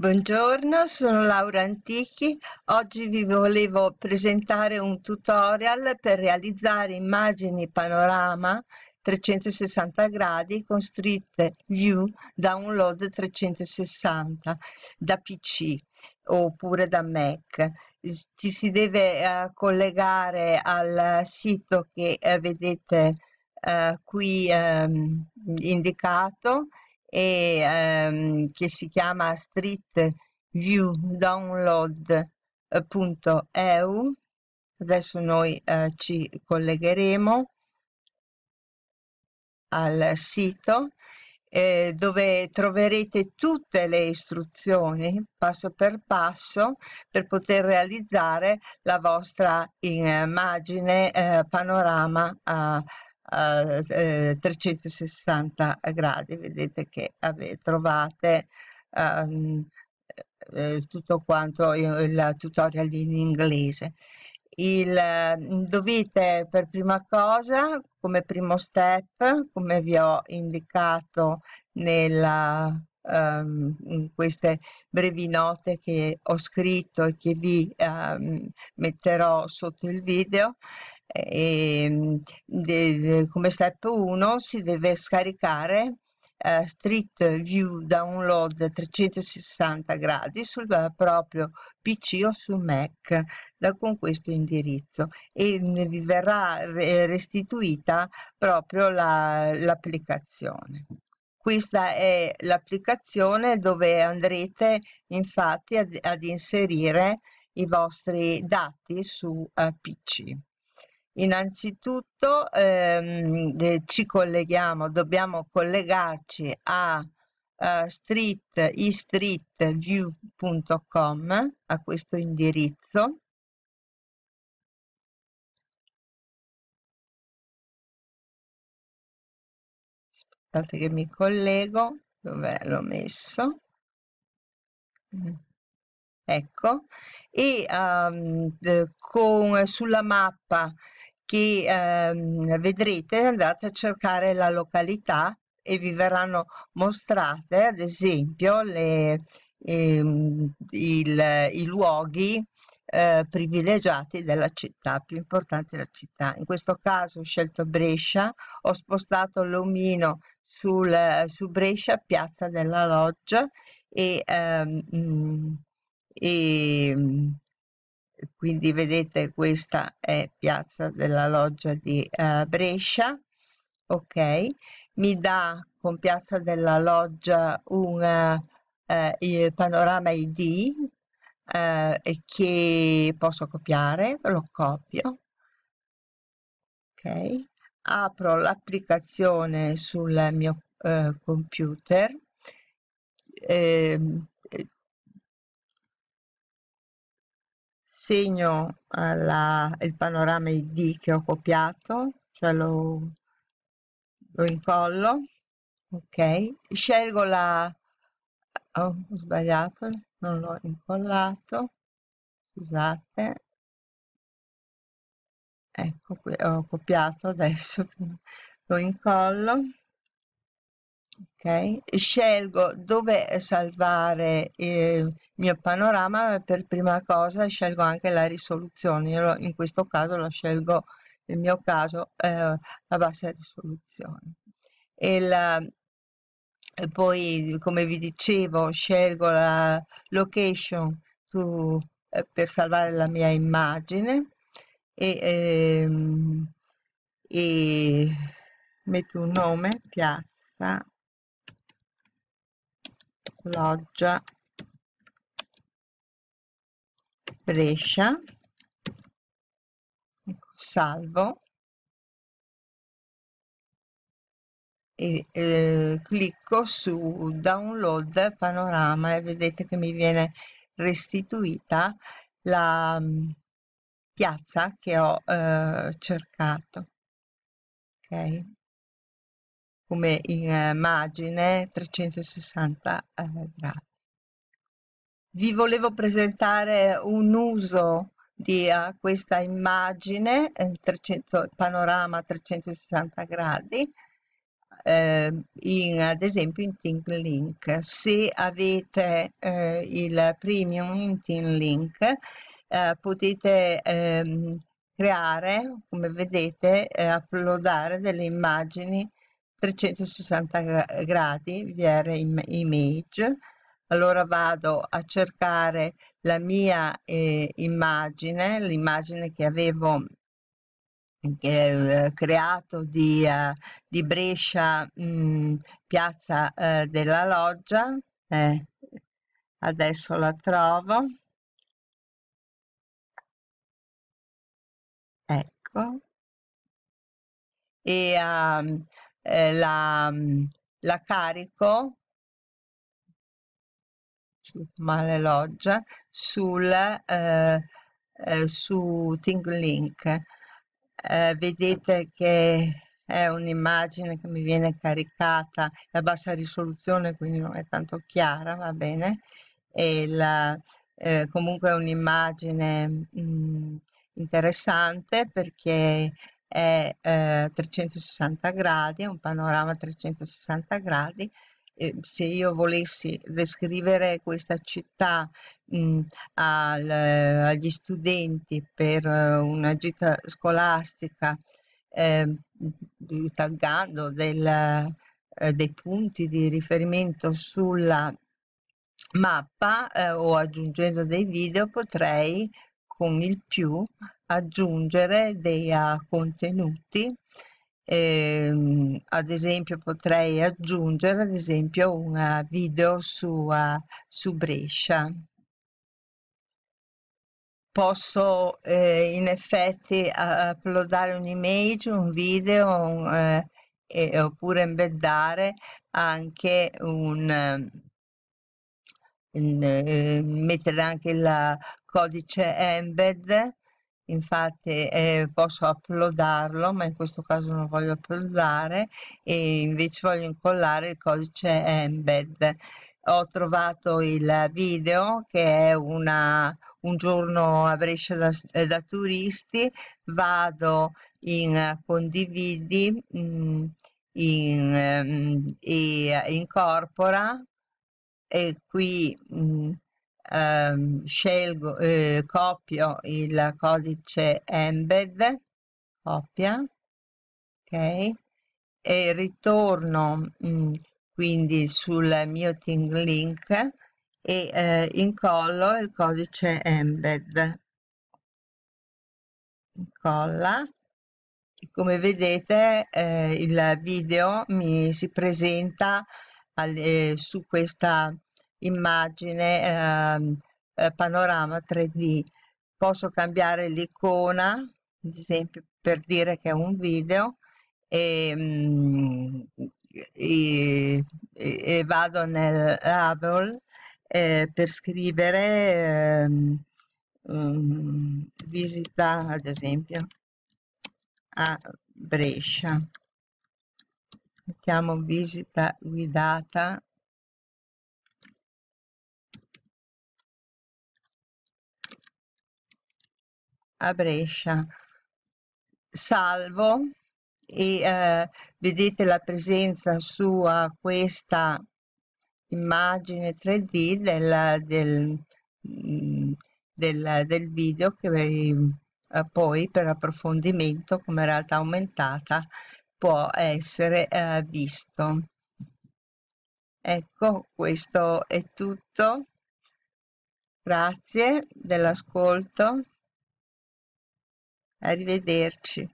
Buongiorno, sono Laura Antichi. Oggi vi volevo presentare un tutorial per realizzare immagini panorama 360 gradi con Street View Download 360 da PC oppure da Mac. Ci si deve uh, collegare al sito che uh, vedete uh, qui um, indicato e ehm, che si chiama Street View Download.eu. Adesso noi eh, ci collegheremo al sito eh, dove troverete tutte le istruzioni passo per passo per poter realizzare la vostra immagine eh, panorama eh, eh, 360 gradi vedete che ave, trovate um, eh, tutto quanto il tutorial in inglese. Il, dovete per prima cosa come primo step come vi ho indicato nella um, queste brevi note che ho scritto e che vi um, metterò sotto il video e, ehm, de, de, come step 1 si deve scaricare uh, Street View Download 360 gradi sul proprio PC o su Mac da, con questo indirizzo e vi verrà restituita proprio l'applicazione. La, questa è l'applicazione dove andrete infatti ad, ad, inserire i vostri dati su uh, PC. Innanzitutto ehm, ci colleghiamo, dobbiamo collegarci a uh, street, estreetview.com, a questo indirizzo. Aspettate che mi collego, dove l'ho messo? Mm. Ecco, e um, con, sulla mappa che ehm, vedrete andate a cercare la località e vi verranno mostrate ad esempio le, ehm, il, i luoghi eh, privilegiati della città, più importanti della città. In questo caso ho scelto Brescia, ho spostato l'omino sul, su Brescia, piazza della Loggia e, ehm, e quindi vedete questa è piazza della loggia di uh, Brescia ok? Mi dà con piazza della loggia un uh, panorama id uh, che posso copiare lo copio. Ok? Apro l'applicazione sul mio computer eh, segno alla, il panorama ID che ho copiato, cioè lo, lo incollo, ok, scelgo la, oh, ho sbagliato, non l'ho incollato, scusate, ecco qui, ho copiato adesso, lo incollo, ok? Scelgo dove salvare il mio panorama per prima cosa scelgo anche la risoluzione. Io in questo caso lo scelgo nel mio caso eh, a bassa risoluzione. E, la, e poi come vi dicevo scelgo la location to, eh, per salvare la mia immagine e, ehm, e metto un nome piazza Loggia Brescia ecco, salvo e eh, clicco su download panorama e vedete che mi viene restituita la um, piazza che ho eh, cercato ok come immagine 360 eh, gradi. Vi volevo presentare un uso di uh, questa immagine, 300, panorama 360 gradi, eh, in, ad esempio in ThinkLink. Se avete eh, il premium in ThinkLink eh, potete ehm, creare, come vedete, eh, uploadare delle immagini 360 gradi VR image allora vado a cercare la mia eh, immagine l'immagine che avevo eh, creato di, uh, di Brescia mh, mm, piazza uh, della loggia eh, adesso la trovo. Ecco. E uh, eh, la, la carico male loggia sul eh, eh, su ThinkLink eh, vedete che è un'immagine che mi viene caricata a bassa risoluzione quindi non è tanto chiara va bene e la, eh, comunque è un'immagine mm, interessante perché è eh, 360 gradi, è un panorama 360 gradi. E se io volessi descrivere questa città mh, al, agli studenti per uh, una gita scolastica, eh, taggando del, eh, dei punti di riferimento sulla mappa eh, o aggiungendo dei video, potrei con il più aggiungere dei uh, contenuti. Eh, ad esempio potrei aggiungere ad esempio un video su, uh, su Brescia. Posso eh, in effetti uploadare un'image un video un, eh, e, oppure embeddare anche un in, eh, mettere anche il codice embed infatti eh, posso uploadarlo ma in questo caso non voglio uploadare e invece voglio incollare il codice embed. Ho trovato il video che è una, un giorno a Brescia da, da turisti. Vado in condividi mh, mm, in, um, e incorpora e qui mh, mm, ehm, scelgo, eh, copio il codice embed, copia, ok, e ritorno mh, mm, quindi sul mio Ting Link e eh, incollo il codice embed. Incolla. Come vedete eh, il video mi si presenta al, eh, su questa immagine ehm, eh, panorama 3D posso cambiare l'icona ad esempio per dire che è un video e, mm, e, e vado nel label eh, per scrivere eh, visita ad esempio a Brescia. Mettiamo visita guidata a Brescia. Salvo e eh, vedete la presenza su uh, questa immagine 3D del, del, mm, del, del video che eh, poi per approfondimento come realtà aumentata può essere eh, visto. Ecco, questo è tutto. Grazie dell'ascolto. Arrivederci.